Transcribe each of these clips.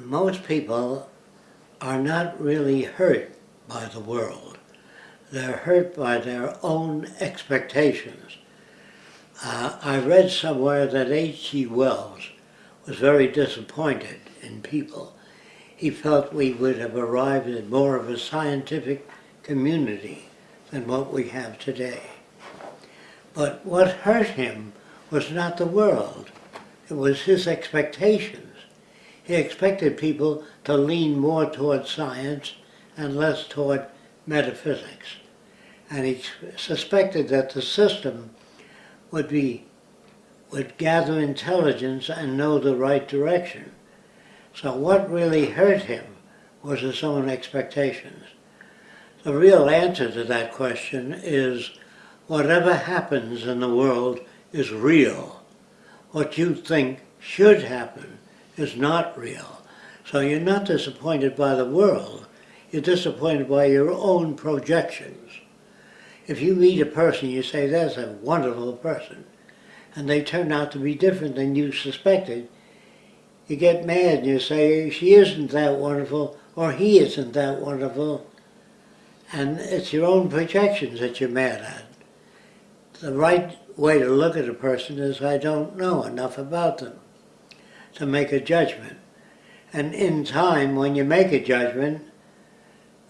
most people are not really hurt by the world. They're hurt by their own expectations. Uh, I read somewhere that H.G. Wells was very disappointed in people. He felt we would have arrived at more of a scientific community than what we have today. But what hurt him was not the world, it was his expectations. He expected people to lean more toward science and less toward metaphysics. And he suspected that the system would be would gather intelligence and know the right direction. So what really hurt him was his own expectations. The real answer to that question is whatever happens in the world is real. What you think should happen is not real. So you're not disappointed by the world, you're disappointed by your own projections. If you meet a person, you say, that's a wonderful person, and they turn out to be different than you suspected, you get mad and you say, she isn't that wonderful, or he isn't that wonderful, and it's your own projections that you're mad at. The right way to look at a person is I don't know enough about them to make a judgment. And in time, when you make a judgment,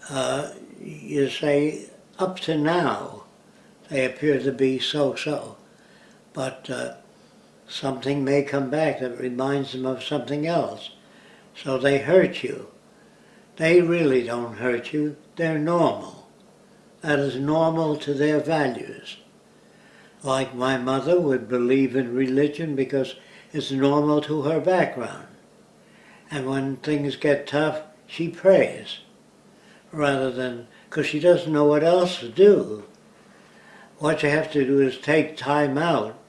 uh, you say, up to now, they appear to be so-so. But uh, something may come back that reminds them of something else. So they hurt you. They really don't hurt you. They're normal. That is normal to their values. Like my mother would believe in religion because it's normal to her background. And when things get tough, she prays rather than, because she doesn't know what else to do. What you have to do is take time out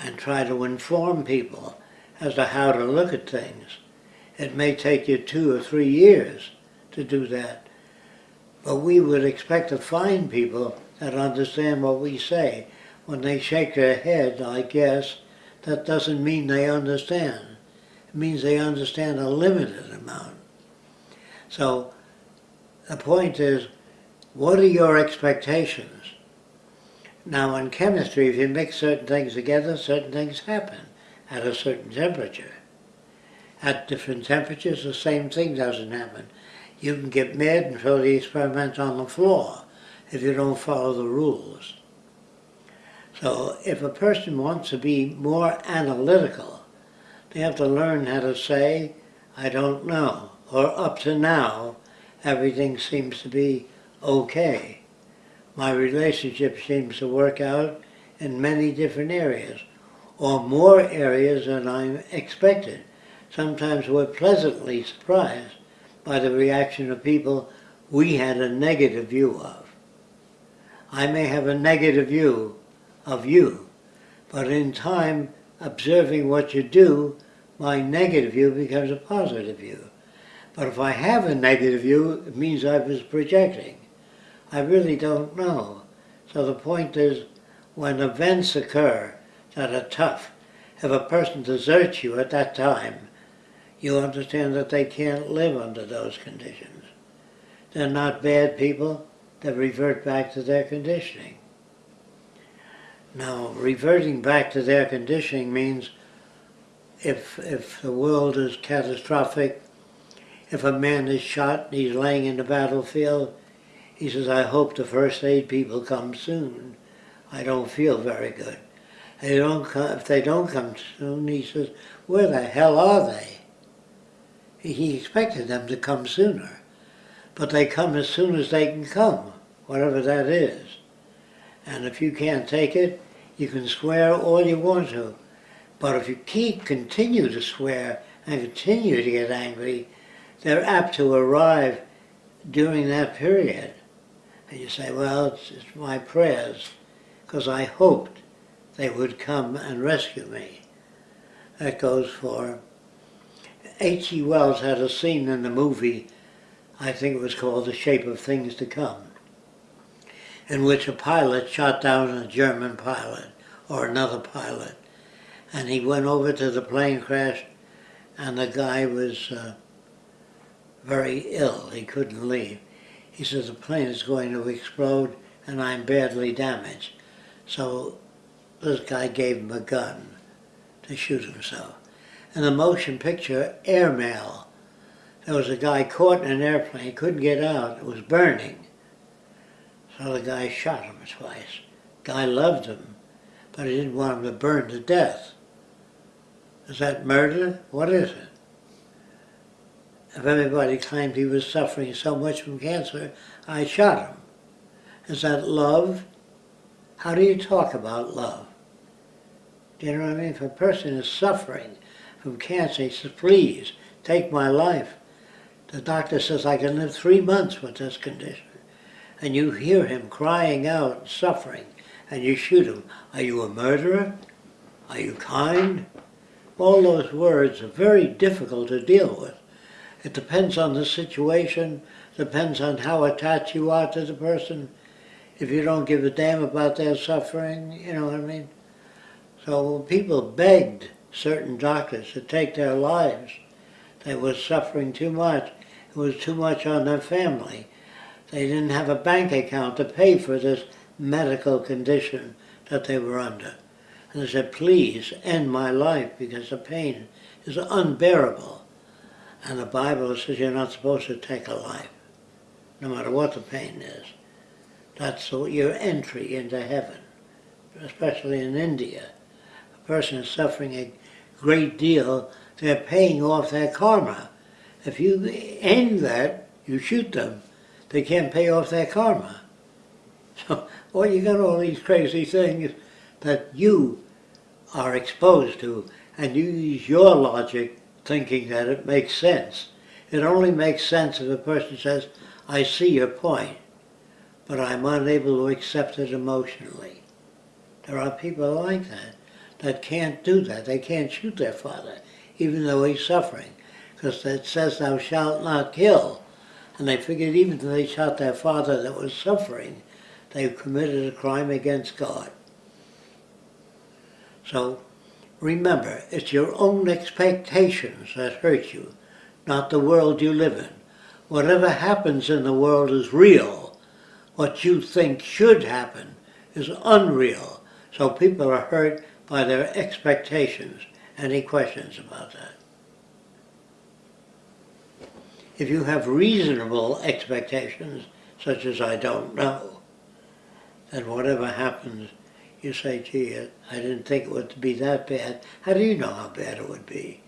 and try to inform people as to how to look at things. It may take you two or three years to do that, but we would expect to find people that understand what we say. When they shake their head, I guess, that doesn't mean they understand. It means they understand a limited amount. So the point is, what are your expectations? Now in chemistry, if you mix certain things together, certain things happen at a certain temperature. At different temperatures, the same thing doesn't happen. You can get mad and throw the experiment on the floor if you don't follow the rules. So if a person wants to be more analytical, they have to learn how to say, I don't know, or up to now, everything seems to be okay. My relationship seems to work out in many different areas, or more areas than I expected. Sometimes we're pleasantly surprised by the reaction of people we had a negative view of. I may have a negative view of you. But in time, observing what you do, my negative view becomes a positive view. But if I have a negative view, it means I was projecting. I really don't know. So the point is, when events occur that are tough, if a person deserts you at that time, you understand that they can't live under those conditions. They're not bad people, they revert back to their conditioning. Now, reverting back to their conditioning means if, if the world is catastrophic, if a man is shot and he's laying in the battlefield, he says, I hope the first aid people come soon. I don't feel very good. They don't come, if they don't come soon, he says, where the hell are they? He expected them to come sooner. But they come as soon as they can come, whatever that is. And if you can't take it, you can swear all you want to. But if you keep, continue to swear and continue to get angry, they're apt to arrive during that period. And you say, well, it's, it's my prayers, because I hoped they would come and rescue me. That goes for... H.G. Wells had a scene in the movie, I think it was called The Shape of Things to Come in which a pilot shot down a German pilot or another pilot. And he went over to the plane crash and the guy was uh, very ill. He couldn't leave. He said the plane is going to explode and I'm badly damaged. So this guy gave him a gun to shoot himself. In the motion picture Airmail, there was a guy caught in an airplane, couldn't get out, it was burning. So the guy shot him twice. Guy loved him, but he didn't want him to burn to death. Is that murder? What is it? If everybody claimed he was suffering so much from cancer, I shot him. Is that love? How do you talk about love? Do you know what I mean? If a person is suffering from cancer, he says, please, take my life. The doctor says, I can live three months with this condition. And you hear him crying out, suffering, and you shoot him. Are you a murderer? Are you kind? All those words are very difficult to deal with. It depends on the situation, depends on how attached you are to the person. If you don't give a damn about their suffering, you know what I mean? So people begged certain doctors to take their lives. They were suffering too much. It was too much on their family. They didn't have a bank account to pay for this medical condition that they were under. And they said, please end my life because the pain is unbearable. And the Bible says you're not supposed to take a life, no matter what the pain is. That's your entry into heaven, especially in India. A person is suffering a great deal, they're paying off their karma. If you end that, you shoot them, they can't pay off their karma. So, well, you got all these crazy things that you are exposed to, and you use your logic thinking that it makes sense. It only makes sense if a person says, I see your point, but I'm unable to accept it emotionally. There are people like that, that can't do that. They can't shoot their father, even though he's suffering, because it says thou shalt not kill. And they figured even if they shot their father that was suffering, they've committed a crime against God. So Remember, it's your own expectations that hurt you, not the world you live in. Whatever happens in the world is real. What you think should happen is unreal. So people are hurt by their expectations. Any questions about that? If you have reasonable expectations, such as I don't know, then whatever happens you say, gee, I didn't think it would be that bad. How do you know how bad it would be?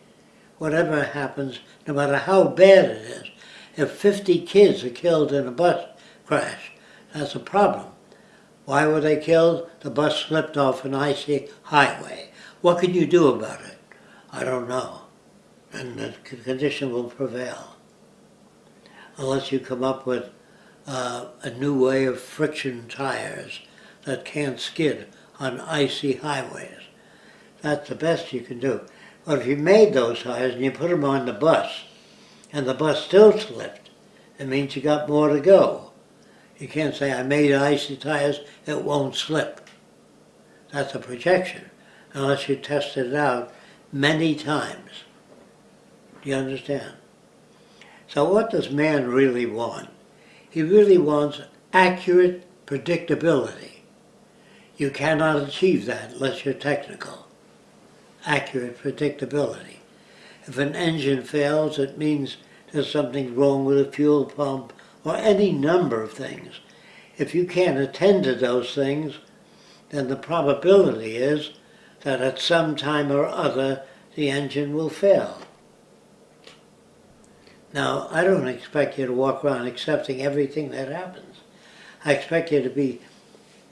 Whatever happens, no matter how bad it is, if 50 kids are killed in a bus crash, that's a problem. Why were they killed? The bus slipped off an icy highway. What can you do about it? I don't know. And the condition will prevail. Unless you come up with uh, a new way of friction tires that can't skid on icy highways. That's the best you can do. But if you made those tires and you put them on the bus, and the bus still slipped, it means you got more to go. You can't say, I made icy tires, it won't slip. That's a projection, unless you tested it out many times. Do you understand? So what does man really want? He really wants accurate predictability. You cannot achieve that unless you're technical. Accurate predictability. If an engine fails, it means there's something wrong with a fuel pump or any number of things. If you can't attend to those things, then the probability is that at some time or other the engine will fail. Now, I don't expect you to walk around accepting everything that happens. I expect you to be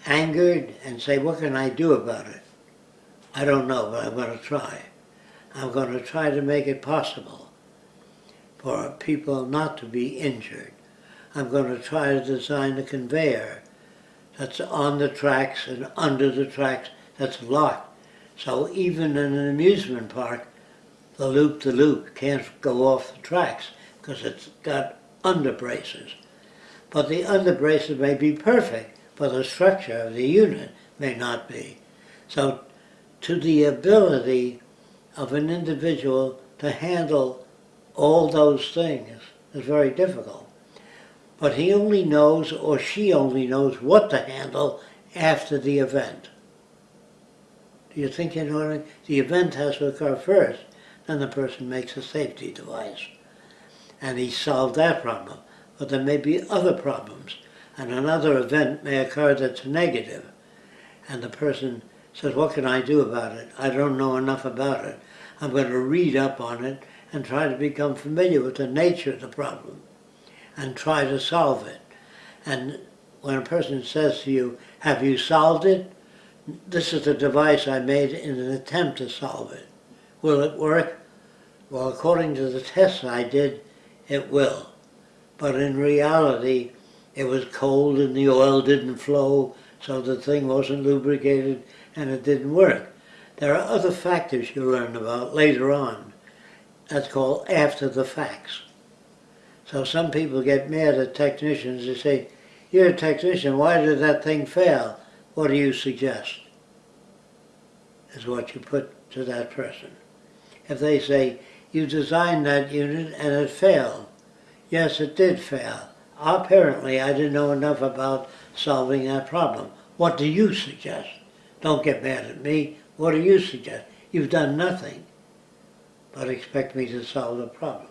angered and say, what can I do about it? I don't know, but I'm going to try. I'm going to try to make it possible for people not to be injured. I'm going to try to design a conveyor that's on the tracks and under the tracks that's locked. So even in an amusement park, the loop-the-loop -loop can't go off the tracks because it's got under braces. But the under braces may be perfect, but the structure of the unit may not be. So to the ability of an individual to handle all those things is very difficult. But he only knows, or she only knows, what to handle after the event. Do you think you know what I mean? The event has to occur first, then the person makes a safety device. And he solved that problem. But there may be other problems, and another event may occur that's negative. And the person says, what can I do about it? I don't know enough about it. I'm going to read up on it and try to become familiar with the nature of the problem and try to solve it. And when a person says to you, have you solved it? This is the device I made in an attempt to solve it. Will it work? Well, according to the tests I did, it will. But in reality, it was cold and the oil didn't flow, so the thing wasn't lubricated and it didn't work. There are other factors you learn about later on. That's called after the facts. So some people get mad at technicians. They say, you're a technician, why did that thing fail? What do you suggest? Is what you put to that person. If they say, you designed that unit and it failed. Yes, it did fail. Apparently, I didn't know enough about solving that problem. What do you suggest? Don't get mad at me. What do you suggest? You've done nothing but expect me to solve the problem.